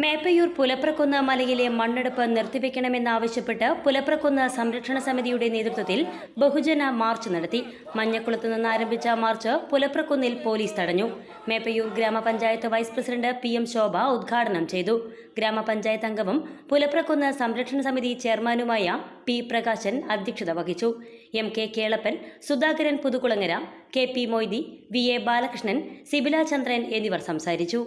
മേപ്പയൂർ പുലപ്രക്കുന്ന് മലയിലെ മണ്ണെടുപ്പ് നിർത്തിവെക്കണമെന്നാവശ്യപ്പെട്ട് പുലപ്രക്കുന്ന് സംരക്ഷണ സമിതിയുടെ നേതൃത്വത്തിൽ ബഹുജന മാർച്ച് നടത്തി. മഞ്ഞക്കുളത്ത് നിന്ന് ആരംഭിച്ച മാർച്ച് പുലപ്രക്കുന്നിൽ പോലീസ് തടഞ്ഞു. മേപ്പയൂർ ഗ്രാമപഞ്ചായത്ത് vice president P M Shobha ഉദ്ഘാടനം ചെയ്തു. ഗ്രാമപഞ്ചായത്ത് അംഗവും പുലപ്രക്കുന്ന് സംരക്ഷണ സമിതി ചെയർമാനുമായ പി പ്രകാശൻ അധ്യക്ഷത വഹിച്ചു. M K Kelappan Sudhakaran Puthukulangara K P Moithi V A Balakrishnan Sibila Chandran എന്നിവർ സംസാരിച്ചു.